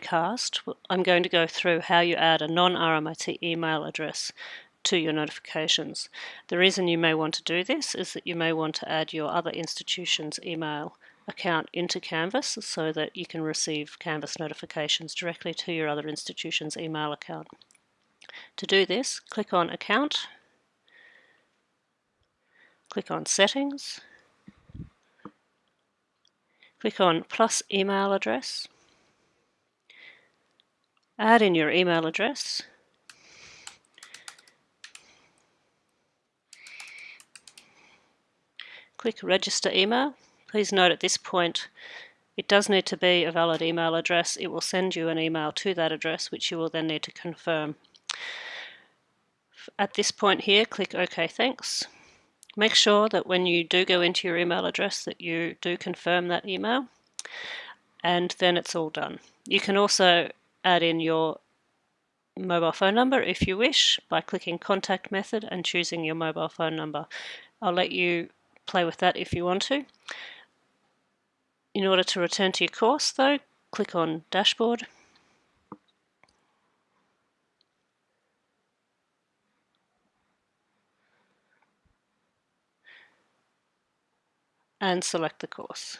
cast, I'm going to go through how you add a non-RMIT email address to your notifications. The reason you may want to do this is that you may want to add your other institution's email account into Canvas so that you can receive Canvas notifications directly to your other institution's email account. To do this, click on Account, click on Settings, click on Plus Email Address, add in your email address, click register email. Please note at this point it does need to be a valid email address. It will send you an email to that address which you will then need to confirm. At this point here click OK thanks. Make sure that when you do go into your email address that you do confirm that email and then it's all done. You can also add in your mobile phone number if you wish by clicking contact method and choosing your mobile phone number. I'll let you play with that if you want to. In order to return to your course though, click on Dashboard and select the course.